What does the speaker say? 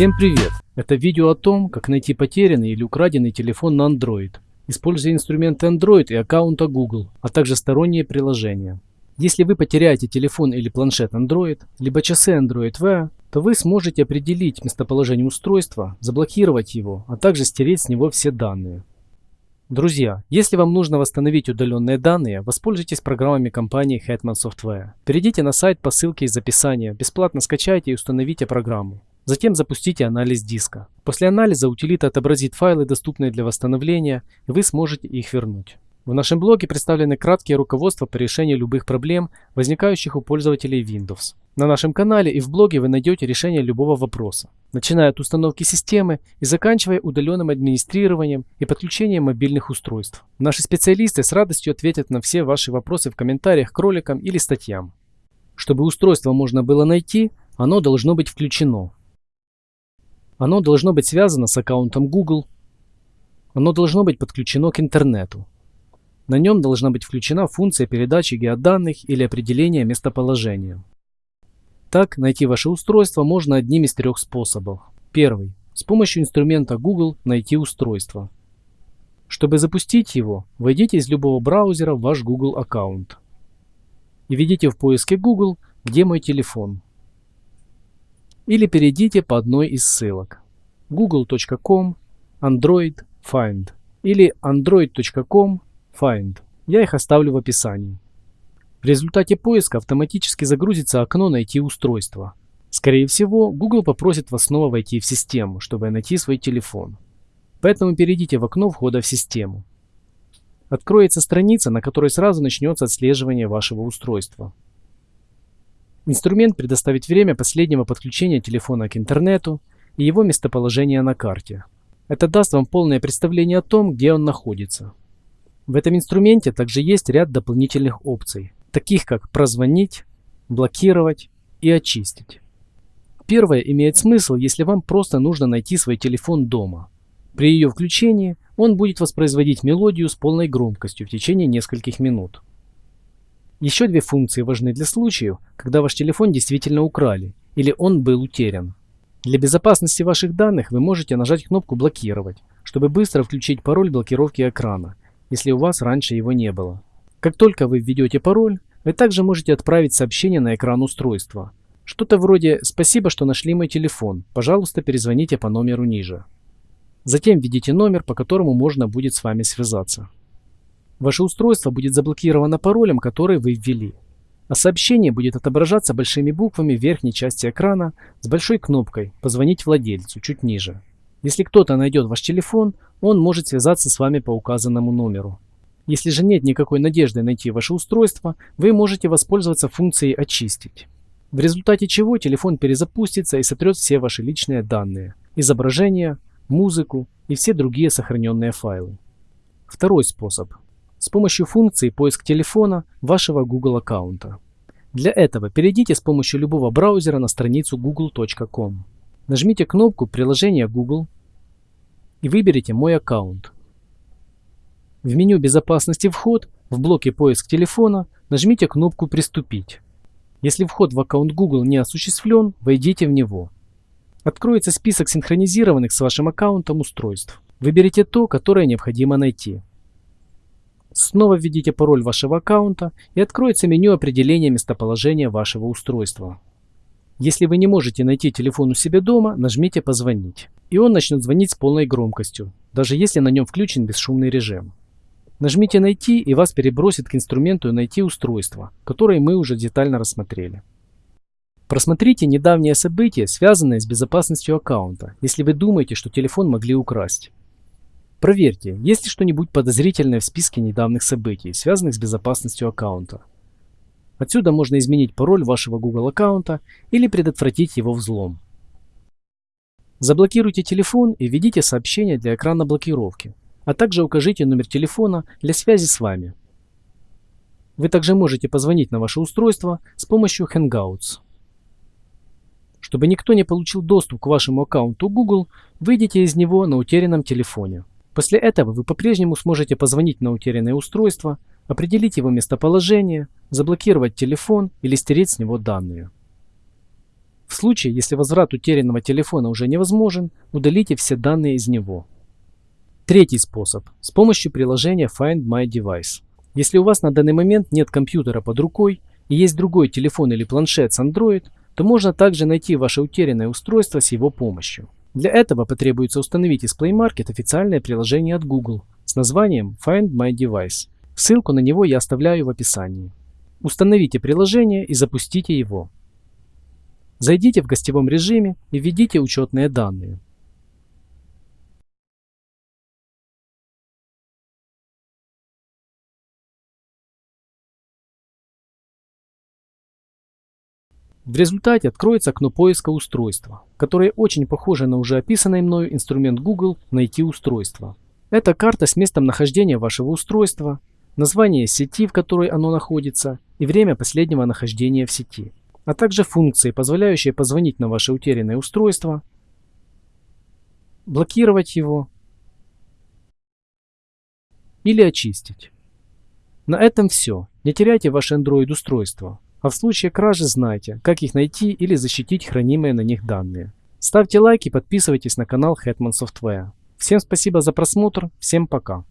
Всем привет! Это видео о том, как найти потерянный или украденный телефон на Android, используя инструменты Android и аккаунта Google, а также сторонние приложения. Если вы потеряете телефон или планшет Android, либо часы Android Wear, то вы сможете определить местоположение устройства, заблокировать его, а также стереть с него все данные. Друзья, если вам нужно восстановить удаленные данные, воспользуйтесь программами компании Hetman Software. Перейдите на сайт по ссылке из описания, бесплатно скачайте и установите программу. Затем запустите анализ диска. После анализа утилита отобразит файлы, доступные для восстановления, и вы сможете их вернуть. В нашем блоге представлены краткие руководства по решению любых проблем, возникающих у пользователей Windows. На нашем канале и в блоге вы найдете решение любого вопроса, начиная от установки системы и заканчивая удаленным администрированием и подключением мобильных устройств. Наши специалисты с радостью ответят на все ваши вопросы в комментариях к роликам или статьям. Чтобы устройство можно было найти, оно должно быть включено. Оно должно быть связано с аккаунтом Google. Оно должно быть подключено к интернету. На нем должна быть включена функция передачи геоданных или определения местоположения. Так, найти ваше устройство можно одним из трех способов. Первый. С помощью инструмента Google найти устройство. Чтобы запустить его, войдите из любого браузера в ваш Google аккаунт. И введите в поиске Google «Где мой телефон?» Или перейдите по одной из ссылок google.com android find или android.com find. Я их оставлю в описании. В результате поиска автоматически загрузится окно «Найти устройство». Скорее всего, Google попросит вас снова войти в систему, чтобы найти свой телефон. Поэтому перейдите в окно входа в систему. Откроется страница, на которой сразу начнется отслеживание вашего устройства. Инструмент предоставит время последнего подключения телефона к интернету и его местоположение на карте. Это даст вам полное представление о том, где он находится. В этом инструменте также есть ряд дополнительных опций, таких как прозвонить, блокировать и очистить. Первое имеет смысл, если вам просто нужно найти свой телефон дома. При ее включении он будет воспроизводить мелодию с полной громкостью в течение нескольких минут. Еще две функции важны для случаев, когда ваш телефон действительно украли или он был утерян. Для безопасности ваших данных вы можете нажать кнопку «Блокировать», чтобы быстро включить пароль блокировки экрана, если у вас раньше его не было. Как только вы введете пароль, вы также можете отправить сообщение на экран устройства. Что-то вроде «Спасибо, что нашли мой телефон. Пожалуйста, перезвоните по номеру ниже». Затем введите номер, по которому можно будет с вами связаться. Ваше устройство будет заблокировано паролем, который вы ввели. А сообщение будет отображаться большими буквами в верхней части экрана с большой кнопкой «Позвонить владельцу» чуть ниже. Если кто-то найдет ваш телефон, он может связаться с вами по указанному номеру. Если же нет никакой надежды найти ваше устройство, вы можете воспользоваться функцией «Очистить», в результате чего телефон перезапустится и сотрет все ваши личные данные, изображения, музыку и все другие сохраненные файлы. Второй способ с помощью функции «Поиск телефона» вашего Google аккаунта. Для этого перейдите с помощью любого браузера на страницу google.com. Нажмите кнопку «Приложение Google» и выберите «Мой аккаунт». В меню «Безопасности вход» в блоке «Поиск телефона» нажмите кнопку «Приступить». Если вход в аккаунт Google не осуществлен, войдите в него. Откроется список синхронизированных с вашим аккаунтом устройств. Выберите то, которое необходимо найти. Снова введите пароль вашего аккаунта и откроется меню определения местоположения вашего устройства. Если вы не можете найти телефон у себя дома, нажмите «Позвонить». И он начнет звонить с полной громкостью, даже если на нем включен бесшумный режим. Нажмите «Найти» и вас перебросит к инструменту «Найти устройство», которое мы уже детально рассмотрели. Просмотрите недавние события, связанные с безопасностью аккаунта, если вы думаете, что телефон могли украсть. Проверьте, есть ли что-нибудь подозрительное в списке недавних событий, связанных с безопасностью аккаунта. Отсюда можно изменить пароль вашего Google аккаунта или предотвратить его взлом. Заблокируйте телефон и введите сообщение для экрана блокировки, а также укажите номер телефона для связи с вами. Вы также можете позвонить на ваше устройство с помощью Hangouts. Чтобы никто не получил доступ к вашему аккаунту Google, выйдите из него на утерянном телефоне. После этого вы по-прежнему сможете позвонить на утерянное устройство, определить его местоположение, заблокировать телефон или стереть с него данные. В случае, если возврат утерянного телефона уже невозможен, удалите все данные из него. Третий способ – с помощью приложения Find My Device. Если у вас на данный момент нет компьютера под рукой и есть другой телефон или планшет с Android, то можно также найти ваше утерянное устройство с его помощью. Для этого потребуется установить из Play Market официальное приложение от Google с названием Find My Device. Ссылку на него я оставляю в описании. Установите приложение и запустите его. Зайдите в гостевом режиме и введите учетные данные. В результате откроется окно поиска устройства, которое очень похоже на уже описанный мною инструмент Google «Найти устройство». Это карта с местом нахождения вашего устройства, название сети, в которой оно находится, и время последнего нахождения в сети, а также функции, позволяющие позвонить на ваше утерянное устройство, блокировать его или очистить. На этом все. Не теряйте ваше Android устройство. А в случае кражи знайте, как их найти или защитить хранимые на них данные. Ставьте лайки и подписывайтесь на канал Hetman Software. Всем спасибо за просмотр, всем пока.